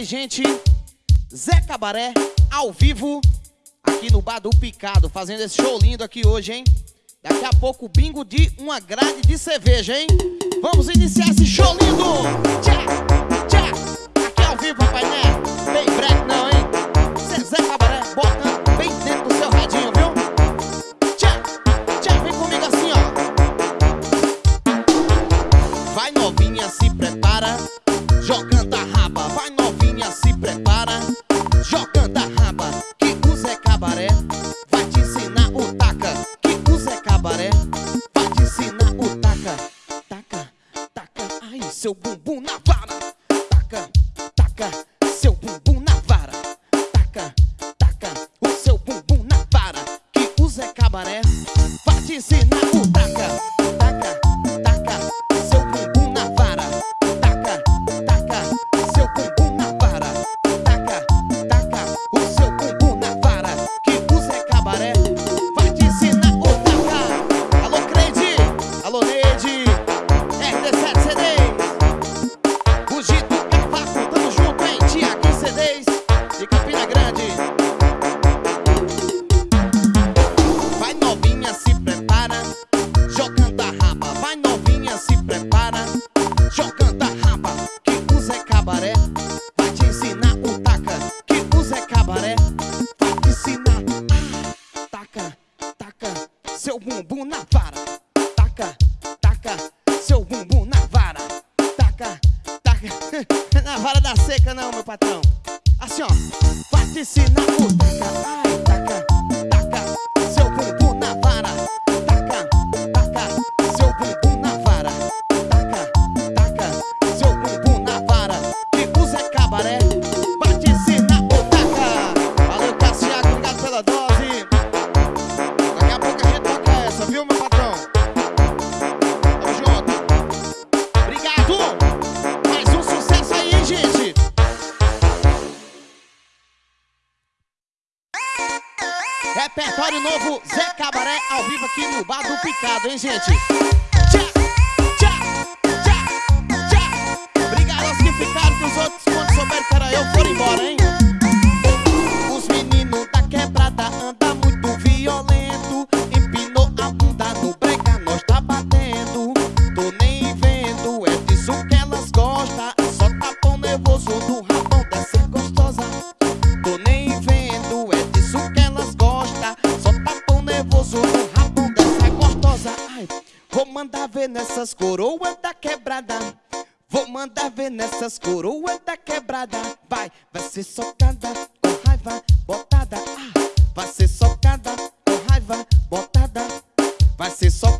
mais gente. Zé Cabaré, ao vivo, aqui no Bar do Picado, fazendo esse show lindo aqui hoje, hein? Daqui a pouco, bingo de uma grade de cerveja, hein? Vamos iniciar esse show lindo! Tchá, tchá. Aqui ao vivo, papai, né? Bem breve não, hein? Cê Zé Cabaré, bota bem dentro do seu radinho, viu? Tchá, tchá, vem comigo assim, ó. Vai novinha, se prepara, jogando a tá so boom. Vai ser só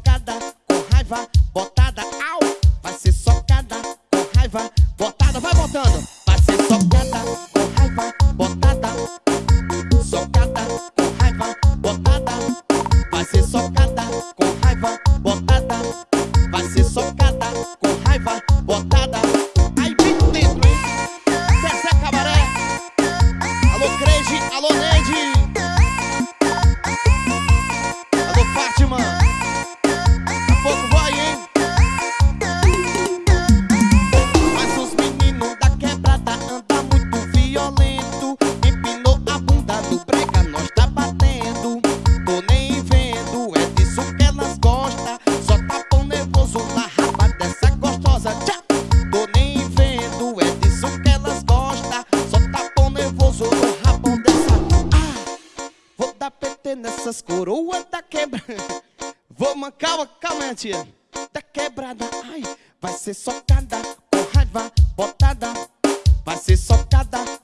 socada, vai ser socada.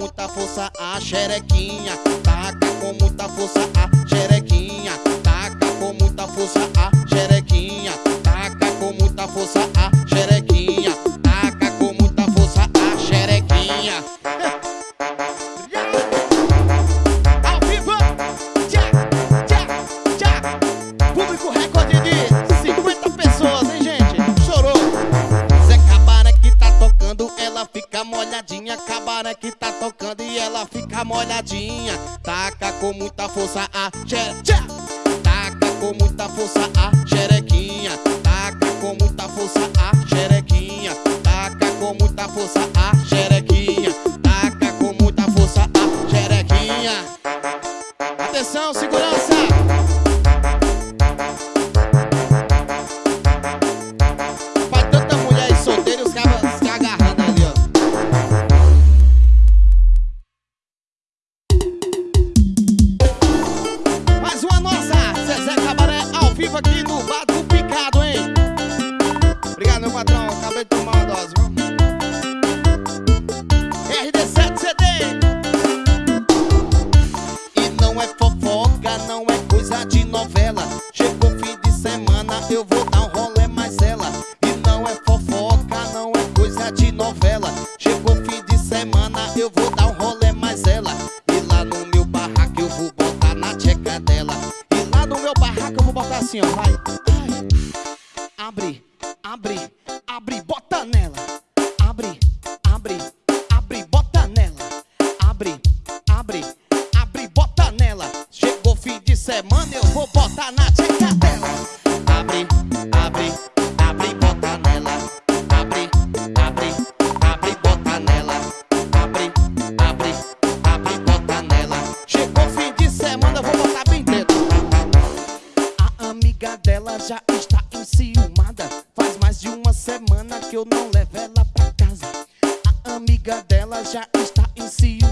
muita força a xerequinha, taca com muita força a xerequinha, taca com muita força a xerequinha, taca com muita força a xerequinha, taca com muita força a xerequinha. mariposa aqui no bar. já está em cima.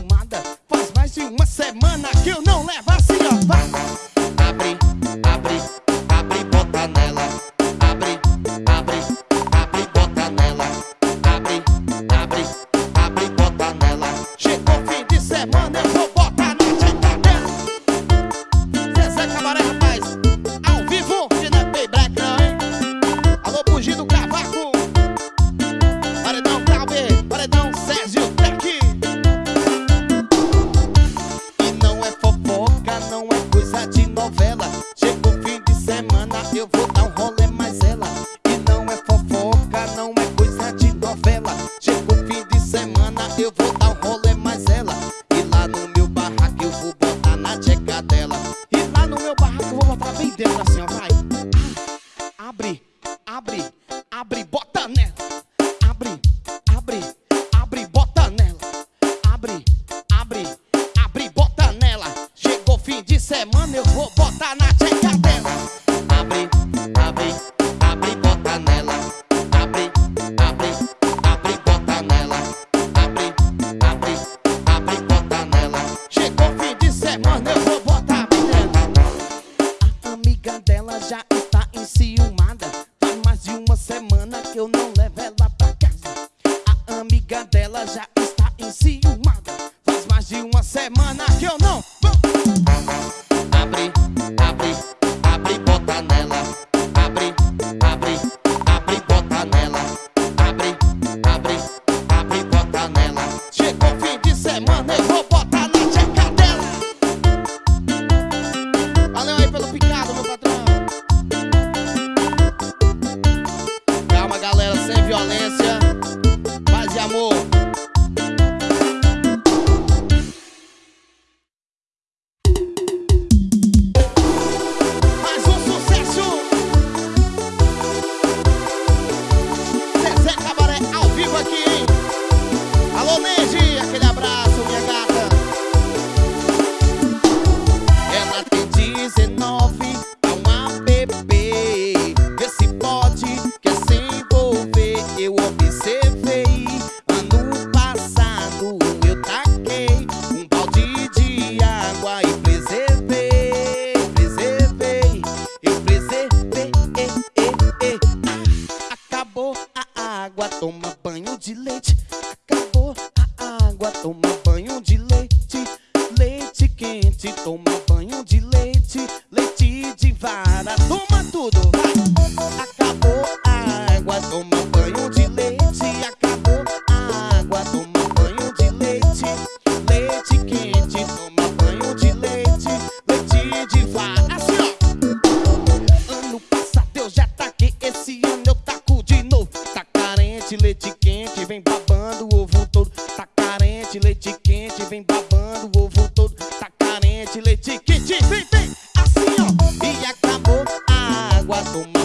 fim de semana eu vou botar na tcheca dela. vem babando, o ovo todo tá carente, leite quente, vem, vem, assim ó, e acabou a água do mar.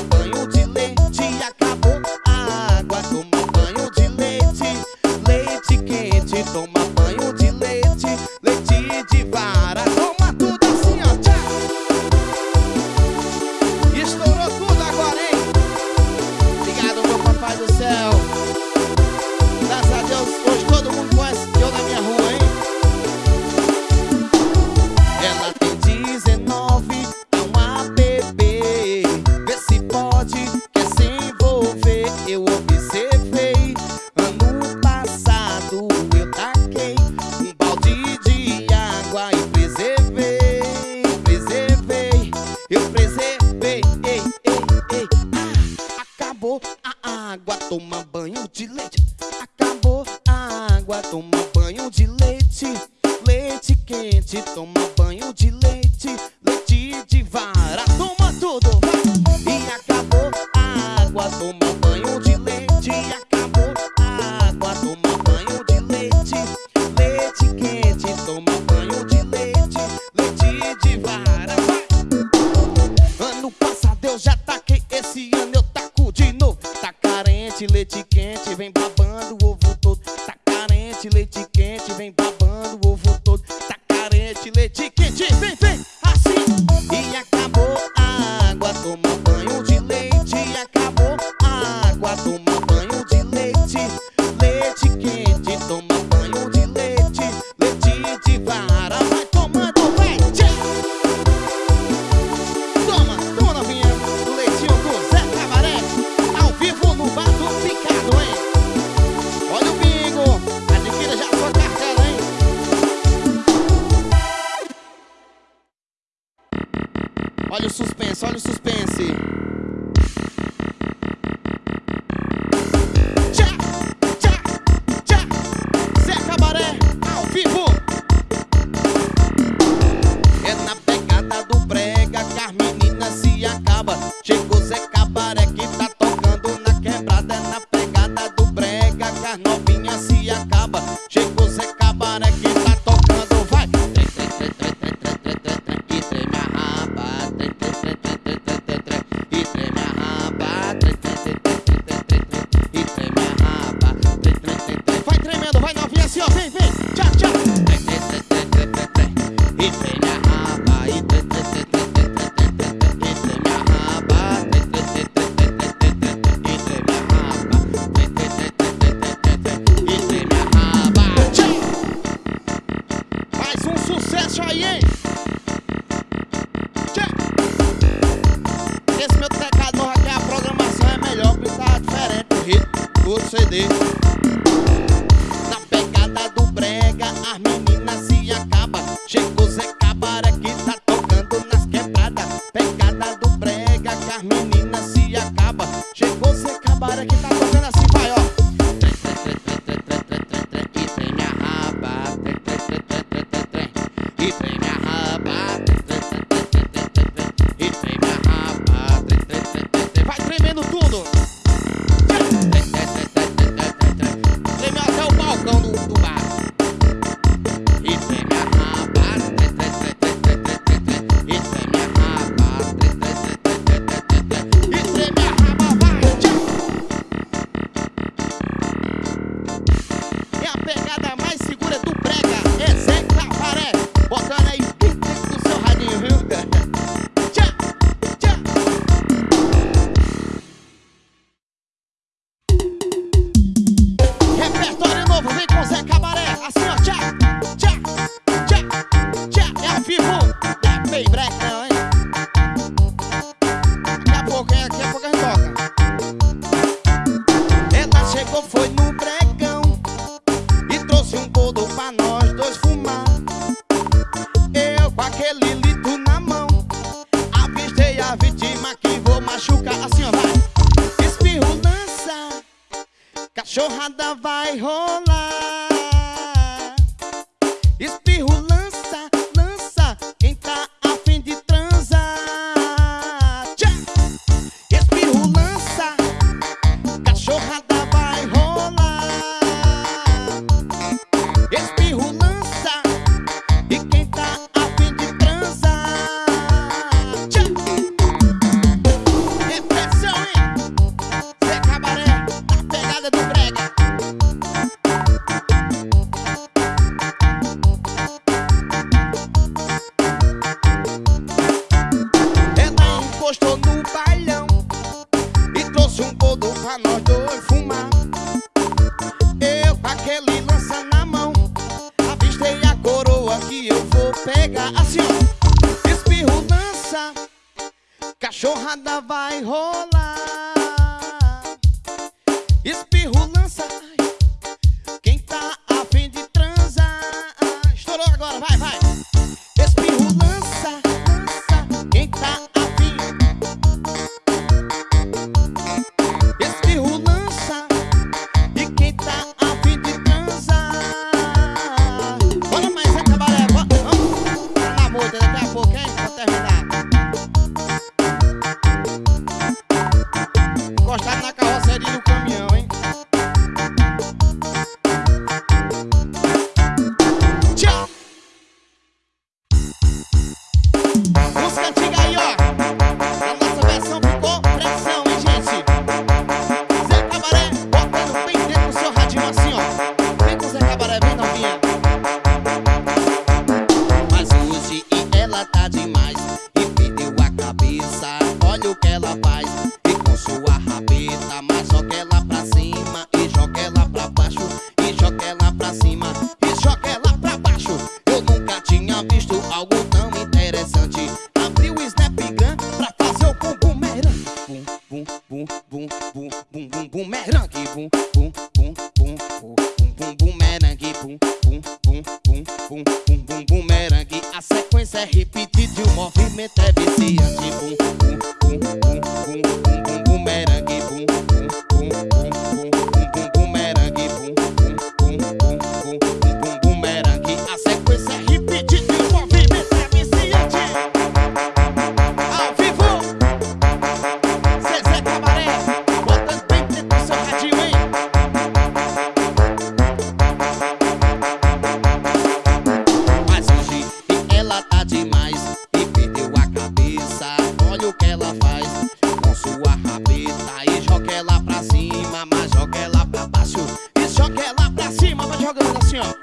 como foi escorrega assim ó. Espirro dança Cachorrada vai rolar. jogando assim, ó.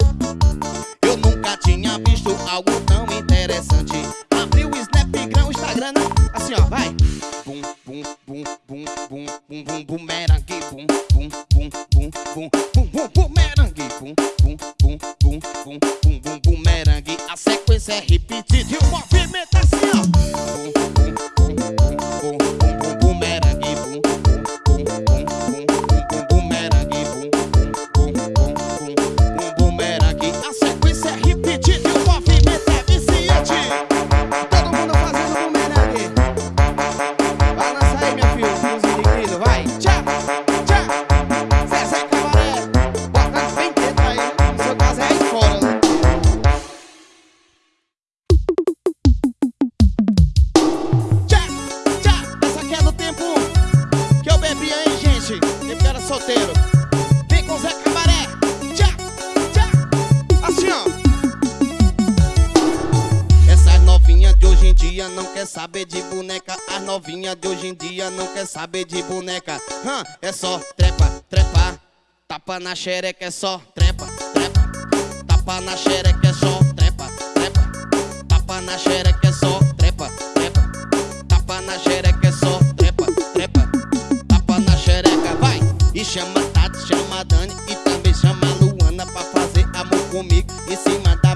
dia não quer saber de boneca. As novinha de hoje em dia não quer saber de boneca. Hã? É só trepa, trepa. Tapa na xereca é só trepa, trepa. Tapa na xereca é só trepa, trepa. Tapa na xereca é só trepa, trepa. Tapa na xereca é só trepa, trepa. Tapa na xereca, vai! E chama Tati, chama Dani e também chama Luana Pra fazer amor comigo em cima da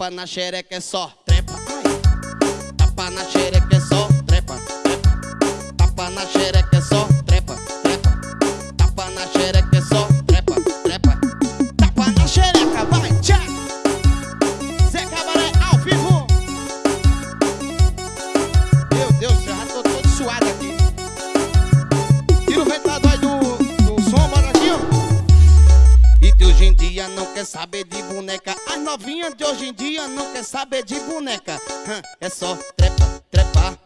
Tapa na xereca é só trepa. Tapa na xereca é só trepa. Tapa na xereca é só trepa. Tapa na xereca é só trepa. trepa. Tapa na xereca, vai, tchau. Zé Cabaré ao vivo. Meu Deus, já tô todo suado aqui. Tira o ventilador aí do, do som, baratinho. E de hoje em dia não quer saber boneca. As novinhas de hoje em dia não quer saber de boneca. É só trepa, trepa.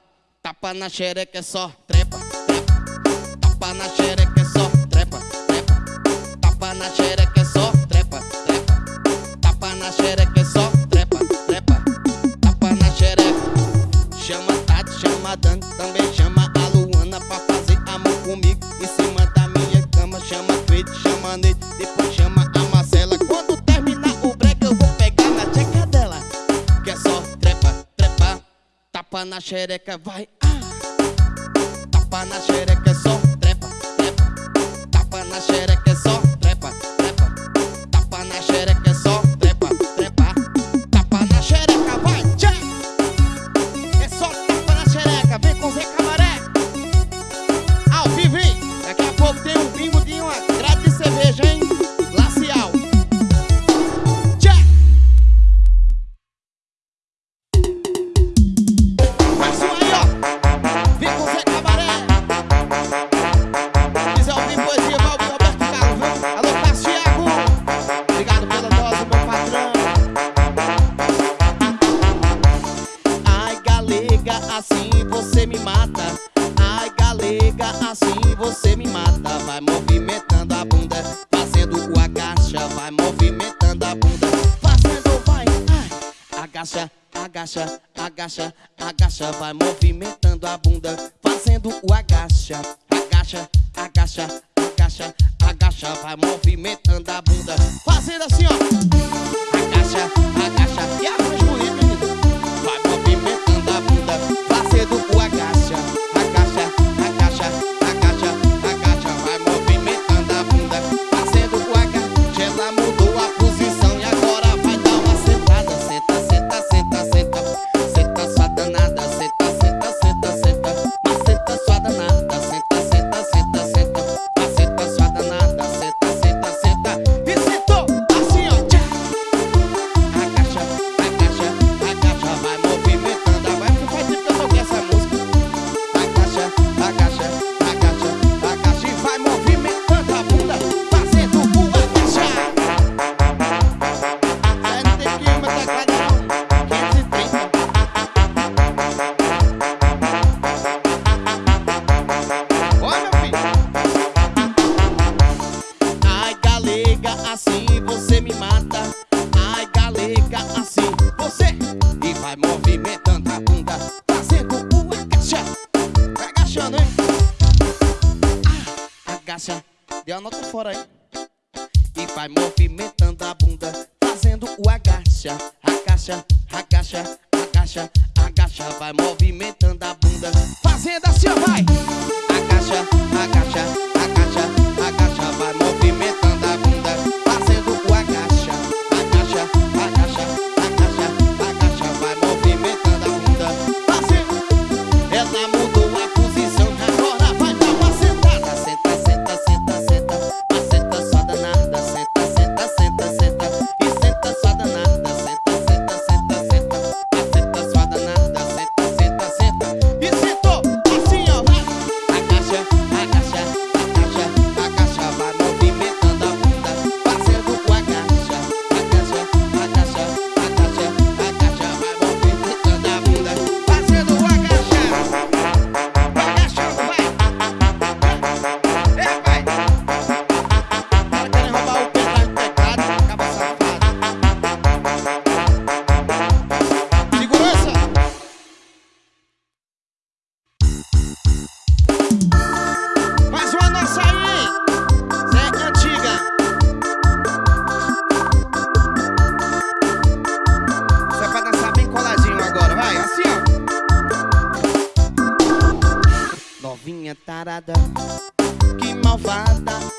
Tapa na xereca, é só trepa, trepa. Tapa na xereca, é só trepa, trepa. Tapa na xereca, é só trepa, trepa. Tapa na xereca, é só tapa na xereca, vai, ah. Tapa na xereca é só trepa, trepa. Tapa na xereca é só marcha vai movimentando a bunda.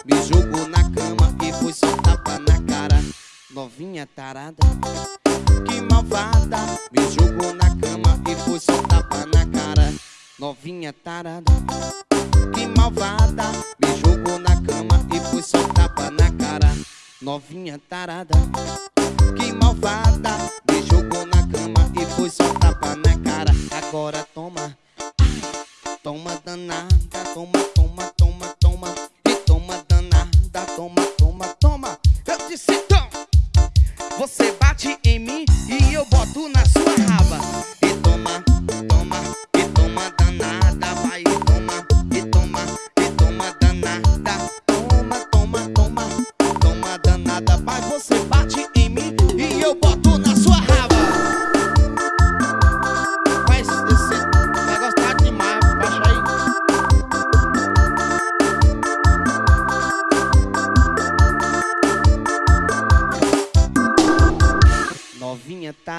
Me jogou na cama e foi só tapa na cara. Novinha tarada, que malvada. Me jogou na cama e foi só tapa na cara. Novinha tarada, que malvada. Me jogou na cama e foi só tapa na cara. Novinha tarada, que malvada. Me jogou na cama e foi só tapa na cara. Agora toma, toma danada, toma, toma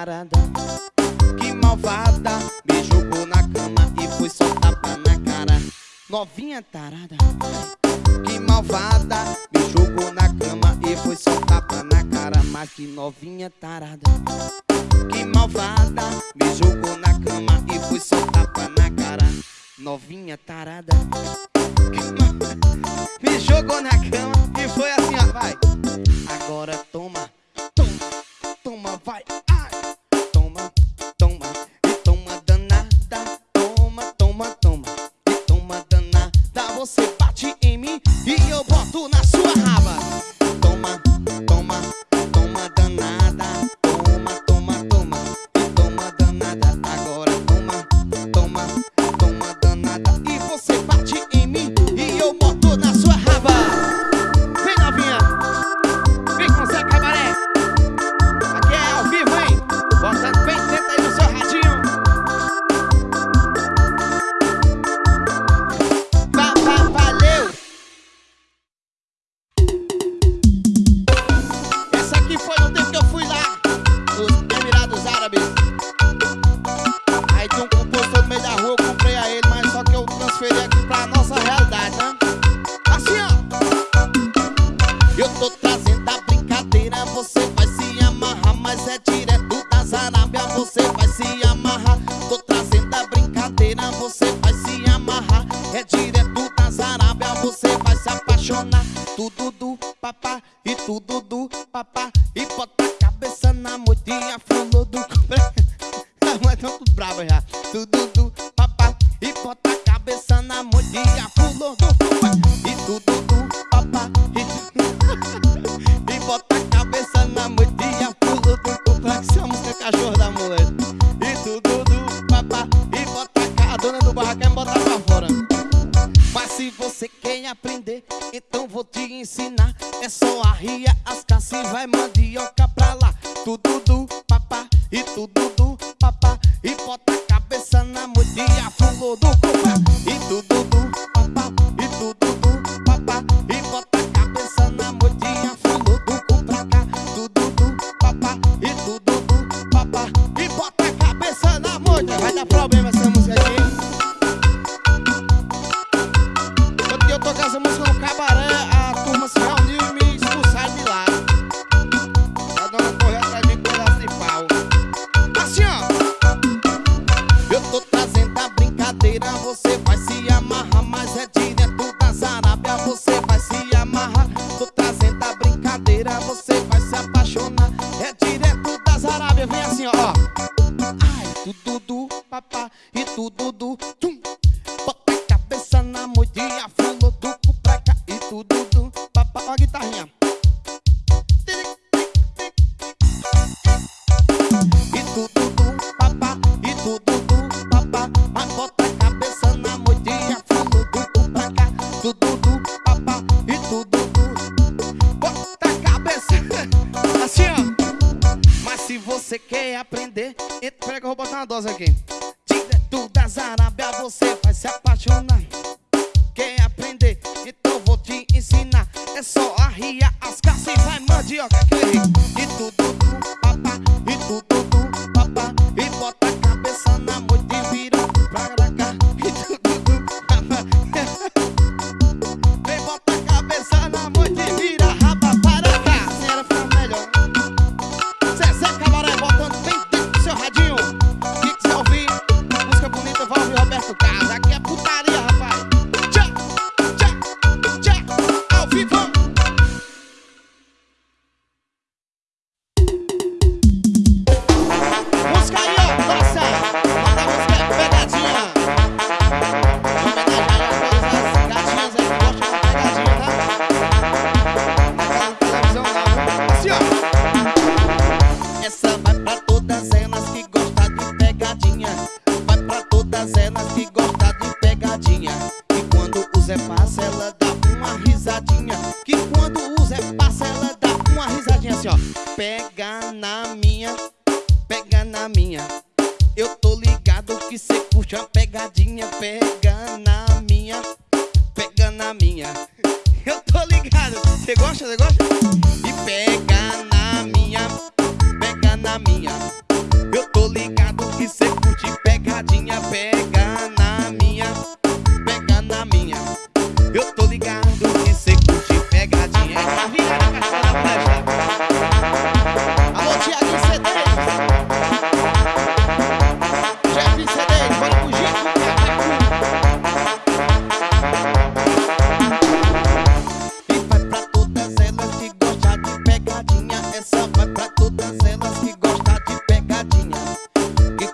Que malvada Me jogou na cama e foi só tapa na cara. Novinha tarada. Que malvada Me jogou na cama e foi só tapa na cara. Mas que novinha tarada. Que malvada Me jogou na cama e foi só tapa na cara. Novinha tarada. Me jogou na cama e foi assim ó, vai. Agora toma. mandioca pra lá, tudo do papá e tudo do papá. E bota a cabeça na mudinha, pulou do papá e tudo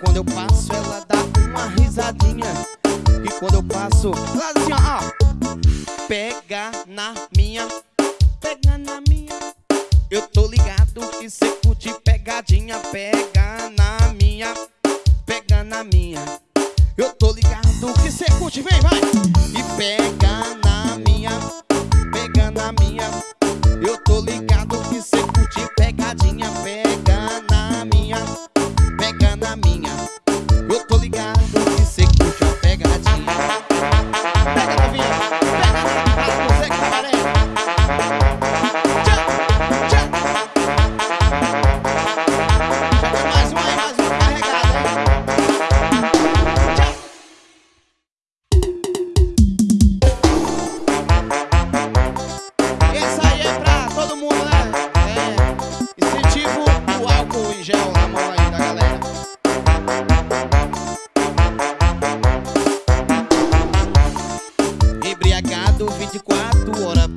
Quando eu passo, ela dá uma risadinha. E quando eu passo, ela diz assim, ó. Pega na minha, pega na minha. Eu tô ligado que cê curte pegadinha. Pega na minha, pega na minha. Eu tô ligado que cê curte, vem, vai. E pega na minha, pega na minha. embriagado 24 horas